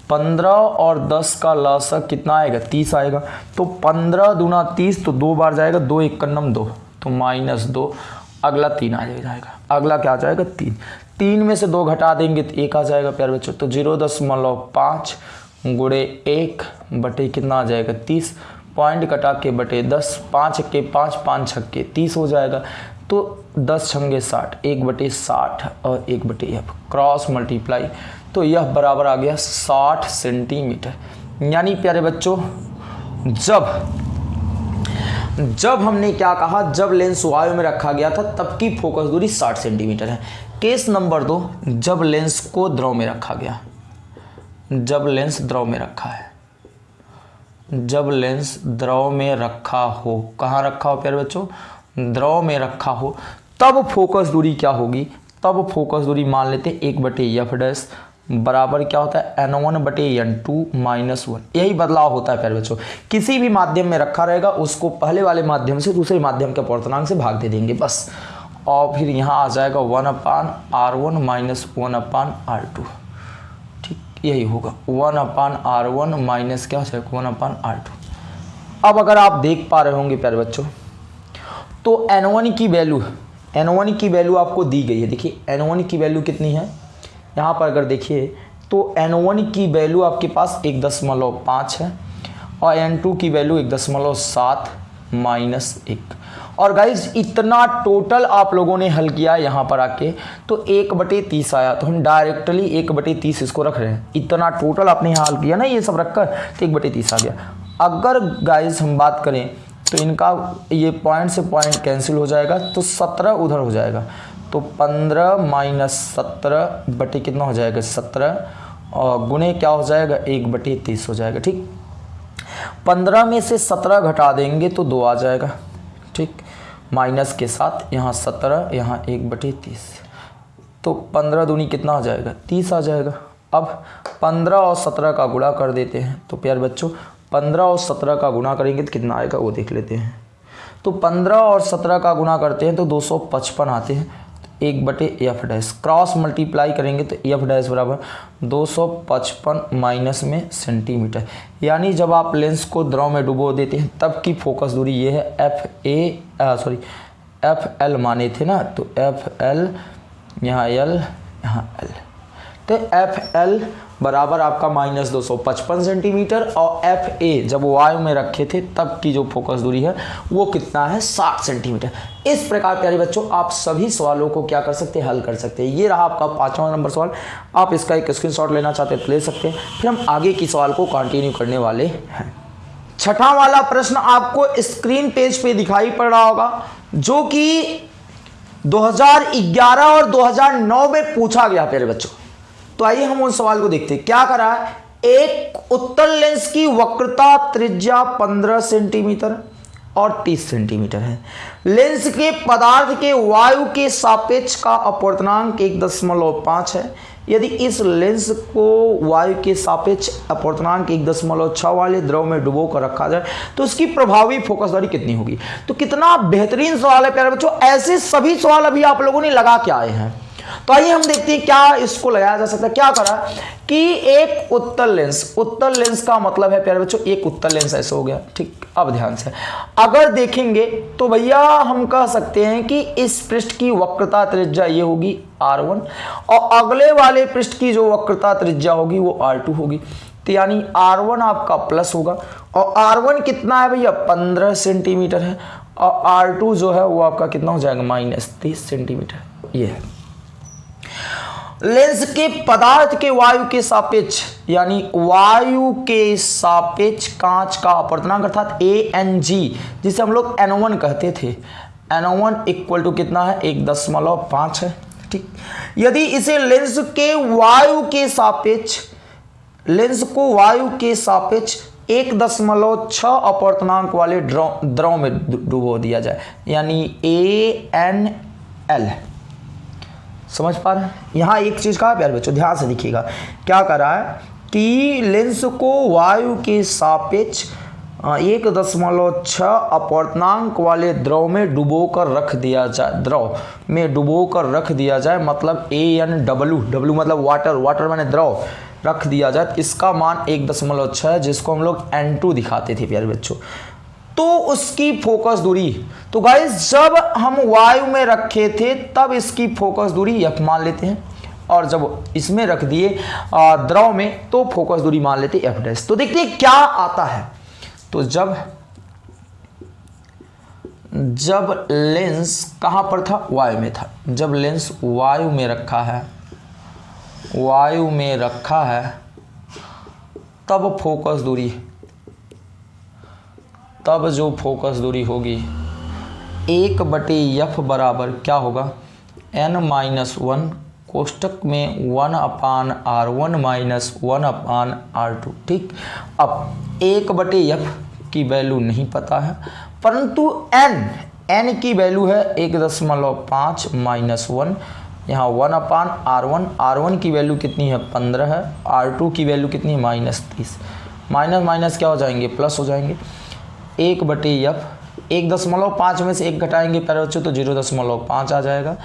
Speaker 1: पंद्रह और दस का लसक कितना आएगा? तीस आएगा। तो पंद्रह दूना तीस तो दो बार जाएगा, दो एक कन्नम दो। तो माइनस दो अगला तीन आ जाएगा। अगला क्या आ जाएगा? तीन। तीन में से दो घटा देंगे तो एक आ जाएगा, प्यारे बच्चों। तो ज़ीरो दशमलव पाँच गुड़े एक बटे कितना आ जाएगा? तीस। पॉइंट कटा के बटे दस, पाँच के पाँच पाँच छक्के तीस हो जाएगा। तो दस छंगे साठ, एक बटे साठ और एक बटे एफ़ क्रॉस मल्टीप्लाई। तो यह बराबर आ गया साठ सेंटीमीटर। यानी प्यारे बच्चों, जब जब हमने क्या कहा, जब लेंस वायु में रखा गया था, तब की फोकस दूरी 60 सेंटीमीटर है। केस नंबर दो, जब लेंस को द्रव में रखा गया। जब लेंस द्रव में रखा है। जब लेंस द्रव में रखा हो, कहाँ रखा हो प्यारे बच्चों? द्रव में रखा हो, तब फोकस दूरी क्या होगी? तब फोकस दूरी मान लेते एक बटे एफ़ डैश बराबर क्या होता है? एन वन बटे एन टू माइनस वन यही बदलाव होता है प्यारे बच्चों। किसी भी माध्यम में रखा रहेगा, उसको पहले वाले माध्यम से दूसरे माध्यम के पूर्तनांक से भाग दे देंगे, बस। और फिर यहाँ आ जाएगा one upon R one minus one upon R two ठीक, यही होगा। One upon R one minus क्या हो जाएगा? वन अपान आर टू अब अगर आप देख पा रहे होंगे प्यारे बच्चों तो एन वन की वैल्यू एन वन की वैल्यू आपको दी गई है। देखिए एन वन की वैल्यू कितनी है? यहाँ पर अगर देखिए तो एन वन की वैल्यू आपके पास एक दशमलव पाँच है और एन टू की वैल्यू एक दशमलव सात माइनस एक। और गाइज़ इतना टोटल आप लोगों ने हल किया यहाँ पर आके तो एक बटे तीस आया। तो हम डायरेक्टली एक बटे तीस इसको रख रहे हैं। इतना टोटल आपने यहाँ हल किया ना, ये सब रखकर तो एक बटे तीस आ गया। अगर गाइज़ हम बात करें तो इनका ये पॉइंट से पॉइंट कैंसिल हो जाएगा तो सत्रह उधर हो जाएगा। तो पंद्रह माइनस सत्रह बटे कितना हो जाएगा सत्रह? और गुने क्या हो जाएगा? एक बटे तीस हो जाएगा, ठीक? पंद्रह में से सत्रह घटा देंगे तो दो आ जाएगा, ठीक? माइनस के साथ यहाँ सत्रह, यहाँ एक बटे तीस। तो पंद्रह दूनी कितना आ जाएगा? तीस आ जाएगा। अब पंद्रह और सत्रह का गुणा कर देते हैं। तो प्यार बच्चों, पंद्रह और सत्रह का गुणा करेंगे तो कितना आएगा? वो देख लेते हैं। तो पंद्रह और सत्रह का गुणा करते हैं तो दो सौ पचपन आते हैं। एक बटे एफ़ डैश। क्रॉस मल्टीप्लाई करेंगे तो एफ़ डैश बराबर दो सौ पचपन माइनस में सेंटीमीटर। यानी जब आप लेंस को द्रव में डुबो देते हैं, तब की फोकस दूरी ये है F A sorry, F L माने थे ना तो एफ़ एल, यहाँ एल यहाँ एल। तो एफ़ एल बराबर आपका माइनस दो सौ पचपन सेंटीमीटर और एफ़ ए जब वायु में रखे थे तब की जो फोकस दूरी है वो कितना है? साठ सेंटीमीटर इस प्रकार, प्यारे बच्चों, आप सभी सवालों को क्या कर सकते हैं? हल कर सकते हैं। ये रहा आपका पांचवा नंबर सवाल। आप इसका एक स्क्रीनशॉट लेना चाहते हैं तो ले सकते हैं। फिर हम आगे की सवाल को कंटिन्यू करने वाले हैं। छठा वाला प्रश्न आपको स्क्रीन पेज पे दिखाई पड़ रहा होगा, जो कि 2011 और 2009 में पूछा गया, प्यारे बच्चों। तो आइए हम उन सवाल को देखते हैं। क्या करा? है एक उत्तर लेंस की वक्रता त्रिज्या 15 सेंटीमीटर और 30 सेंटीमीटर है। लेंस के पदार्थ के वायु के सापेक्ष का अपवर्तनांक एक दशमलव पाँच है। यदि इस लेंस को वायु के सापेक्ष अपवर्तनांक एक दशमलव छः वाले द्रव में डुबो कर रखा जाए तो उसकी प्रभावी फोकस दूरी कितनी होगी? तो कितना बेहतरीन सवाल है प्यारे बच्चों। ऐसे सभी सवाल अभी आप लोगों ने लगा के आए हैं। तो आइए हम देखते हैं क्या इसको लगाया जा सकता है। क्या करा? कि एक उत्तर लेंस उत्तर लेंस का मतलब है, प्यारे बच्चों, एक उत्तर लेंस ऐसे हो गया। ठीक, अब ध्यान से। अगर देखेंगे तो भैया हम कह सकते हैं कि इस पृष्ठ की वक्रता त्रिज्या ये होगी R1 और अगले वाले पृष्ठ की जो वक्रता त्रिज्या होगी, वो R2 होगी। तो यानी R1 आपका प्लस होगा और R1 कितना है भैया? 15 सेंटीमीटर है और R2 जो है, वो आपका कितना हो जाएगा? माइनस तीस सेंटीमीटर ये है। लेंस के पदार्थ के वायु के सापेक्ष, यानी वायु के सापेक्ष कांच का अपवर्तनांक अर्थात ए एन जी जिसे हम लोग एनोवन कहते थे। एनोवन इक्वल टू कितना है? एक दशमलव पाँच है, ठीक? यदि इसे लेंस के वायु के सापेक्ष, लेंस को वायु के सापेक्ष एक दशमलव छ अपवर्तनांक वाले द्रव में डुबो दिया जाए, यानी ए एन एल समझ पा रहे हैं? यहाँ एक चीज़ का प्यार बच्चों, ध्यान से देखिएगा। क्या कर रहा है कि लेंस को वायु के सापेक्ष एक दशमलव छ अपवर्तनांक वाले द्रव में डुबो कर रख दिया जाए। द्रव में डुबो कर रख दिया जाए मतलब ए एन डब्ल्यू डब्ल्यू मतलब वाटर वाटर मैंने द्रव, रख दिया जाए। इसका मान एक दशमलव छः जिसको हम लोग एन टू दिखाते थे, प्यारे बच्चों। तो उसकी फोकस दूरी। तो गाइस जब हम वायु में रखे थे, तब इसकी फोकस दूरी यफ मान लेते हैं। और जब इसमें रख दिए द्रव में तो फोकस दूरी मान लेते एफ़ डैश तो देखते क्या आता है। तो जब जब लेंस कहाँ पर था? वायु में था। जब लेंस वायु में रखा है वायु में रखा है, तब फोकस दूरी तब जो फोकस दूरी होगी, एक बटे यफ बराबर क्या होगा? एन माइनस वन कोष्टक में one upon R one minus one upon R two ठीक? अब एक बटे यफ की वैल्यू नहीं पता है, परंतु एन एन की वैल्यू है एक दशमलव पाँच माइनस वन। यहाँ one upon R one R one की वैल्यू कितनी है? पंद्रह है। आर टू की वैल्यू कितनी है? माइनस तीस। माइनस माइनस क्या हो जाएँगे? प्लस हो जाएँगे। एक बटे यफ एक दशमलव पाँच में से एक घटाएँगे प्यारे बच्चों तो ज़ीरो दशमलव पाँच आ जाएगा।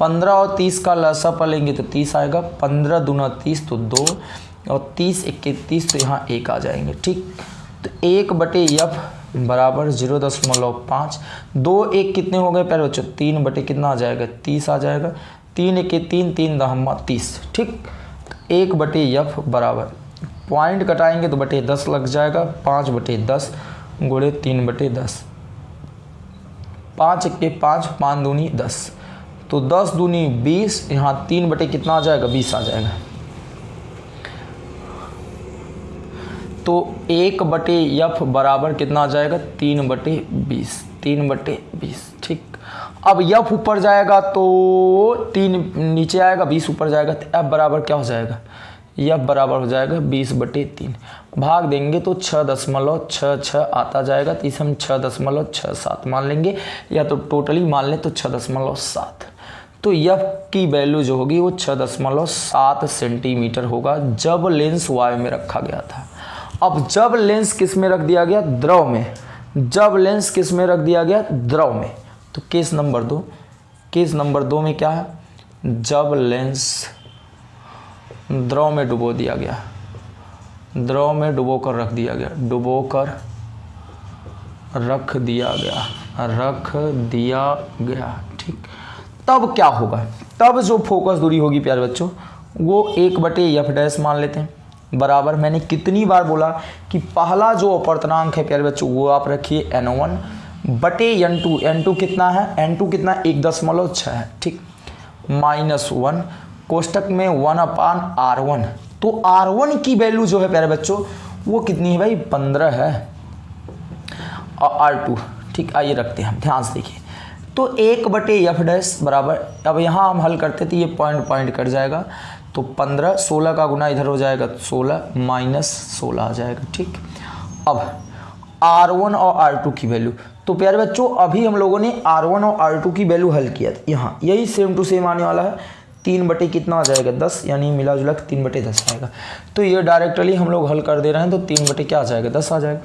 Speaker 1: पंद्रह और तीस का लसा पर लेंगे तो तीस आएगा, पंद्रह दूना तीस तो दो, और तीस इक्के तीस तो यहाँ एक आ जाएँगे, ठीक? तो एक बटे यफ बराबर ज़ीरो दशमलव पाँच, दो एक कितने हो गए प्यारे बच्चों तीन बटे कितना आ जाएगा? तीस आ जाएगा। तीन एक तीन तीन दहम्मा तीस, ठीक? तो एक बटे यफ बराबर, पॉइंट कटाएँगे तो बटे दस लग जाएगा, पाँच बटे दस गुड़े तीन बटे दस। पाँच के पाँच पाँच दूनी दस। तो दस दूनी बीस, यहाँ तीन बटे कितना आ जाएगा? बीस आ जाएगा। तो एक बटे यफ बराबर कितना आ जाएगा? तीन बटे बीस, तीन बटे बीस, ठीक। अब यफ ऊपर जाएगा तो तीन नीचे आएगा, बीस ऊपर जाएगा तो एफ़ बराबर क्या हो जाएगा? यफ बराबर हो जाएगा बीस बटे तीन। भाग देंगे तो छः दशमलव छः छः आता जाएगा। तो इसे हम छः दशमलव छः सात मान लेंगे, या तो टोटली मान लें तो छः दशमलव सात। तो यफ की वैल्यू जो होगी वो छः दशमलव सात सेंटीमीटर होगा, जब लेंस वायु में रखा गया था। अब जब लेंस किसमें रख दिया गया? द्रव में। जब लेंस किसमें रख दिया गया? द्रव में। तो केस नंबर दो। केस नंबर दो में क्या है? जब लेंस द्रव में डुबो दिया गया। द्रव में डुबो कर रख दिया गया। डुबो कर रख दिया गया। रख दिया गया। ठीक। तब क्या होगा? तब जो फोकस दूरी होगी प्यारे बच्चों, वो एक बटे एफ़ डैश मान लेते हैं। बराबर मैंने कितनी बार बोला कि पहला जो अपवर्तनांक है प्यारे बच्चों, वो आप रखिए एन वन बटे एन टू एन टू कितना है? एन टू कितना? एक दशमलव छः है। ठीक। Minus one. कोष्टक में वन अपान आर वन तो आर वन की वैल्यू जो है, प्यारे बच्चों, वो कितनी है भाई? पंद्रह है। और आर टू ठीक, आइए रखते हैं हम, ध्यान से देखिए। तो एक बटे एफ़ डैश बराबर, अब यहाँ हम हल करते तो ये पॉइंट पॉइंट कट जाएगा। तो पंद्रह, सोलह का गुना इधर हो जाएगा सोलह माइनस सोलह आ जाएगा, ठीक। अब आर वन और आर टू की वैल्यू तो प्यारे बच्चों, अभी हम लोगों ने आर वन और आर टू की वैल्यू हल किया था। यहाँ, यही सेम टू सेम आने वाला है। तीन बटे कितना आ जाएगा? दस, यानी मिला जुला तीन बटे दस आएगा। तो ये डायरेक्टली हम लोग हल कर दे रहे हैं तो तीन बटे क्या आ जाएगा? दस आ जाएगा।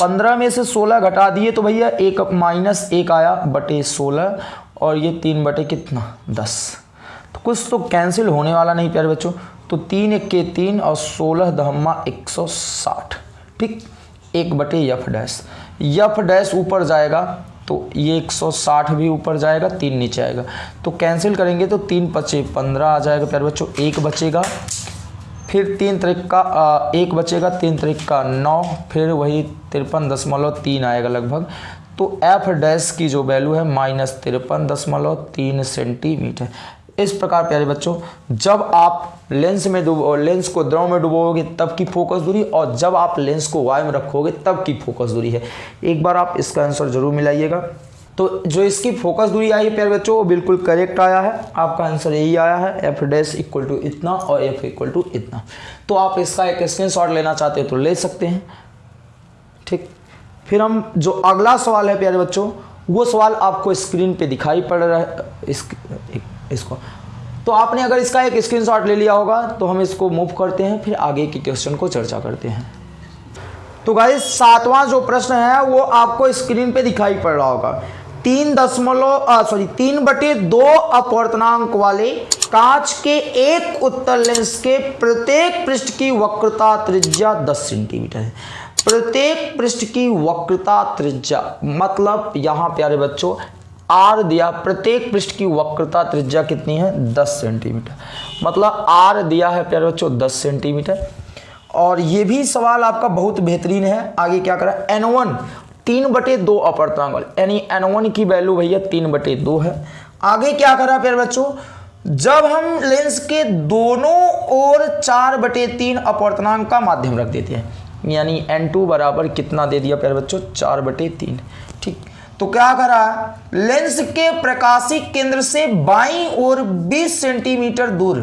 Speaker 1: पंद्रह में से सोलह घटा दिए तो भैया एक माइनस एक आया, बटे सोलह, और ये तीन बटे कितना? दस। तो कुछ तो कैंसिल होने वाला नहीं प्यारे बच्चों। तो तीन एक के तीन और सोलह दहम्मा एक सौ साठ। ठीक? एक बटे यफ डैश। यफ डैश ऊपर जाएगा तो ये 160 भी ऊपर जाएगा, तीन नीचे आएगा। तो कैंसिल करेंगे तो तीन पचे पंद्रह आ जाएगा, प्यारे बच्चों, एक बचेगा। फिर तीन तरीक का एक बचेगा, तीन तरीक का नौ, फिर वही तिरपन दशमलव तीन आएगा लगभग। तो एफ़ डैश की जो वैल्यू है, माइनस तिरपन दशमलव तीन सेंटीमीटर इस प्रकार प्यारे बच्चों जब आप लेंस में डुबो लेंस को द्रव में डुबोगे तब की फोकस दूरी और जब आप लेंस को वायु में रखोगे तब की फोकस दूरी है। एक बार आप इसका आंसर ज़रूर मिलाइएगा। तो जो इसकी फोकस दूरी आई है प्यारे बच्चों वो बिल्कुल करेक्ट आया है। आपका आंसर यही आया है एफ़ डैश इक्वल टू इतना और एफ़ इक्वल टू इतना। तो आप इसका एक स्क्रीन लेना चाहते हैं तो ले सकते हैं। ठीक? फिर हम जो अगला सवाल है प्यारे बच्चों वो सवाल आपको स्क्रीन पे दिखाई पड़ रहा है। इस, इसको। तो आपने अगर इसका एक स्क्रीनशॉट ले लिया होगा तो हम इसको मूव करते हैं, फिर आगे के क्वेश्चन को चर्चा करते हैं। तो गाइस सातवां जो प्रश्न है, वो आपको स्क्रीन पे दिखाई पड़ रहा होगा। तीन दशमलव सॉरी तीन बटे दो अपवर्तनांक वाले कांच के एक उत्तर लेंस के प्रत्येक पृष्ठ की वक्रता त्रिज्या 10 सेंटीमीटर है। प्रत्येक पृष्ठ की वक्रता त्रिज्या मतलब यहाँ, प्यारे बच्चों आर दिया प्रत्येक पृष्ठ की वक्रता त्रिज्या कितनी है? 10 सेंटीमीटर। मतलब आर दिया है प्यारे बच्चों 10 सेंटीमीटर। और ये भी सवाल आपका बहुत बेहतरीन है। आगे क्या करा? एन वन तीन बटे दो अपवर्तनांक यानी एन वन की वैल्यू भैया तीन बटे दो है। आगे क्या करा प्यारे बच्चों? जब हम लेंस के दोनों ओर चार बटे तीन अपवर्तनांक का माध्यम रख देते हैं, यानी एन टू बराबर कितना दे दिया प्यारे बच्चों? चार बटे तीन। तो क्या करा? लेंस के प्रकाशिक केंद्र से बाई और 20 सेंटीमीटर दूर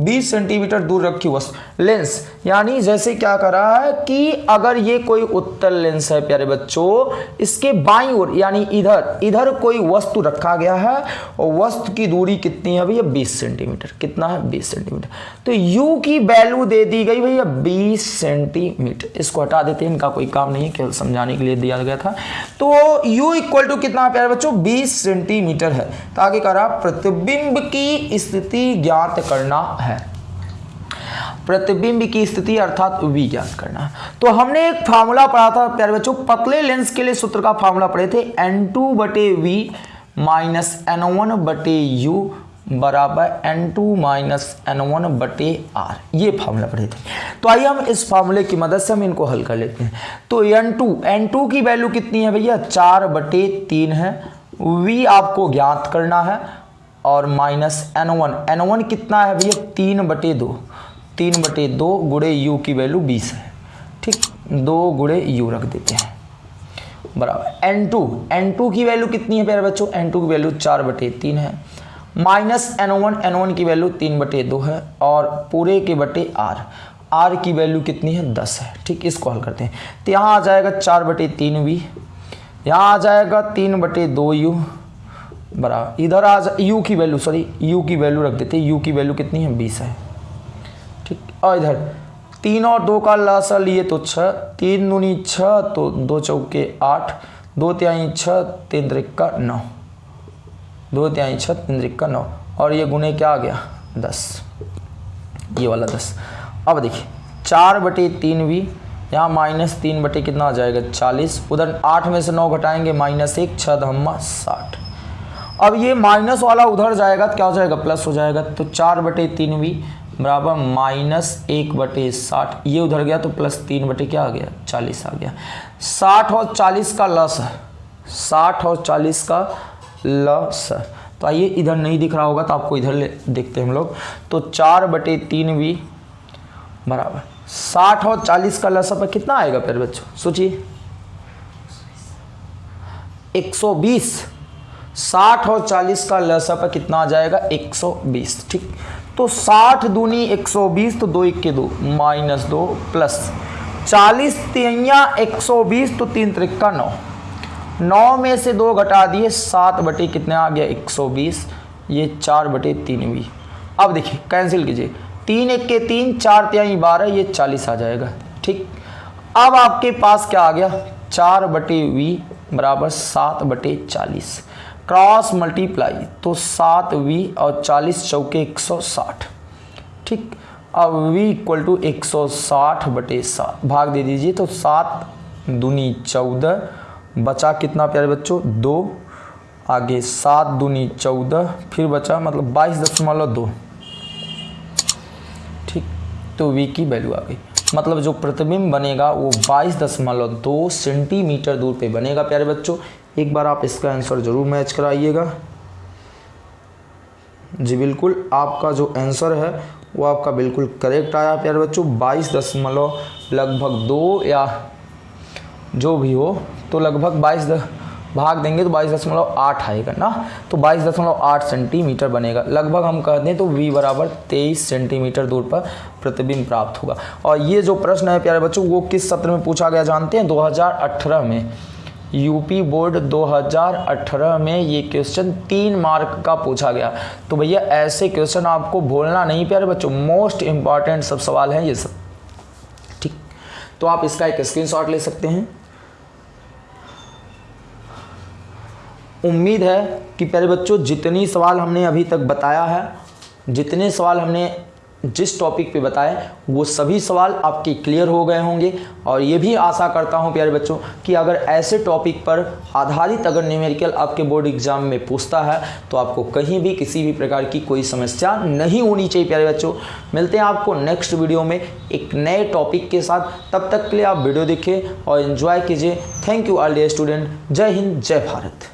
Speaker 1: 20 सेंटीमीटर दूर रखी वस्तु लेंस। यानी जैसे क्या कर रहा है कि अगर ये कोई उत्तर लेंस है, प्यारे बच्चों, इसके बाई ओर, यानी इधर इधर कोई वस्तु रखा गया है, और वस्तु की दूरी कितनी है भैया? 20 सेंटीमीटर। कितना है? 20 सेंटीमीटर। तो u की वैल्यू दे दी गई भैया 20 सेंटीमीटर। इसको हटा देते हैं, इनका कोई काम नहीं है, केवल समझाने के लिए दिया गया था। तो u इक्वल टू कितना है, प्यारे बच्चों? बीस सेंटीमीटर है। तो आगे करा प्रतिबिंब की स्थिति ज्ञात करना है। प्रतिबिंब की स्थिति अर्थात वी ज्ञात करना। तो हमने एक फार्मूला पढ़ा था, प्यारे बच्चों, पतले लेंस के लिए सूत्र का फार्मूला पढ़े थे एन टू बटे वी माइनस एन वन बटे यू बराबर N two minus N one बटे आर ये फार्मूला पढ़े थे। तो आइए हम इस फार्मूले की मदद से हम इनको हल कर लेते हैं। तो एन टू एन टू की वैल्यू कितनी है भैया? चार बटे तीन है। वी आपको ज्ञात करना है। और minus N one N one कितना है भैया? तीन बटे दो। तीन बटे दो गुड़े यू की वैल्यू बीस है। ठीक? दो गुड़े यू रख देते हैं। बराबर। एन टू एन टू की वैल्यू कितनी है प्यारे बच्चों? एन टू की वैल्यू चार बटे तीन है। Minus N one N one की वैल्यू तीन बटे दो है और पूरे के बटे आर। आर की वैल्यू कितनी है? दस है। ठीक? इसको हल करते हैं। तो यहाँ आ जाएगा चार बटे तीन वी यहाँ आ जाएगा तीन बटे दो यू बराबर। इधर आज यू की वैल्यू सॉरी यू की वैल्यू रख देते यू की वैल्यू कितनी है? बीस है। ठीक, और इधर, तीन और दो का लासा लिए तो छः, तीन दूनी छः तो दो चौके आठ, दो त्याई छः, तीन त्रिक्का नौ। दो त्याई छः, तीन त्रिक्का नौ। और ये गुने क्या आ गया? दस। ये वाला दस। अब देखिए, चार बटे तीन भी, यहाँ माइनस तीन बटे कितना आ जाएगा? चालीस। उधर आठ में से नौ घटाएँगे, माइनस एक छः धम्मा साठ। अब ये माइनस वाला उधर जाएगा तो क्या हो जाएगा? प्लस हो जाएगा तो चार बटे तीन भी बराबर माइनस एक बटे साठ। ये उधर गया तो प्लस तीन बटे क्या आ गया? चालीस आ गया। साठ और चालीस का लस साठ और चालीस का लस तो आइए, इधर नहीं दिख रहा होगा तो आपको इधर ले देखते हैं हम लोग। तो चार बटे तीन भी बराबर। साठ और चालीस का लसा पर कितना आएगा फिर बच्चों? सोचिए। एक सौ बीस। साठ और चालीस का लसा पर कितना आ जाएगा? एक सौ बीस, ठीक? तो साठ दूनी एक सौ बीस तो दो इक्के दो, माइनस दो प्लस चालीस तिया एक सौ बीस तो तीन त्रिक्का नौ। नौ में से दो घटा दिए, सात बटे कितने आ गया? एक सौ बीस, ये चार बटे तीन भी अब देखिए कैंसिल कीजिए। तीन एक के तीन, चार त्याई बारह, ये चालीस आ जाएगा, ठीक? अब आपके पास क्या आ गया? चार बटे वी बराबर सात बटे चालीस। क्रॉस मल्टीप्लाई तो सात वी और चालीस चौके एक सौ साठ। ठीक, अब वी इक्वल टू एक सौ साठ बटे सात। भाग दे दीजिए तो सात दूनी चौदह बचा कितना प्यारे बच्चों? दो। आगे सात दूनी चौदह, फिर बचा मतलब बाईस दशमलव दो। तो वी की वैल्यू आ गई। मतलब जो प्रतिबिंब बनेगा, वो बाईस दशमलव दो सेंटीमीटर दूर पे बनेगा, प्यारे बच्चों। एक बार आप इसका आंसर ज़रूर मैच कराइएगा। जी बिल्कुल, आपका जो आंसर है, वो आपका बिल्कुल करेक्ट आया, प्यारे बच्चों। बाईस दशमलव लगभग दो या जो भी हो तो लगभग बाईस भाग देंगे तो बाईस दशमलव आठ आएगा ना? तो बाईस दशमलव आठ सेंटीमीटर बनेगा। लगभग हम कह दें तो वी बराबर तेईस सेंटीमीटर दूर पर प्रतिबिंब प्राप्त होगा। और ये जो प्रश्न है, प्यारे बच्चों, वो किस सत्र में पूछा गया जानते हैं? 2018 में। यूपी बोर्ड 2018 में ये क्वेश्चन तीन मार्क का पूछा गया। तो भैया, ऐसे क्वेश्चन आपको भूलना नहीं, प्यारे बच्चों। मोस्ट इंपॉर्टेंट सब सवाल हैं ये सब। ठीक? तो आप इसका एक स्क्रीनशॉट ले सकते हैं। उम्मीद है कि प्यारे बच्चों, जितनी सवाल हमने अभी तक बताया है, जितने सवाल हमने जिस टॉपिक पे बताए, वो सभी सवाल आपके क्लियर हो गए होंगे। और ये भी आशा करता हूँ, प्यारे बच्चों, कि अगर ऐसे टॉपिक पर आधारित अगर न्यूमेरिकल आपके बोर्ड एग्ज़ाम में पूछता है तो आपको कहीं भी किसी भी प्रकार की कोई समस्या नहीं होनी चाहिए, प्यारे बच्चों। मिलते हैं आपको नेक्स्ट वीडियो में एक नए टॉपिक के साथ। तब तक के लिए आप वीडियो देखें और इन्जॉय कीजिए। Thank you all the student जय हिंद, जय भारत।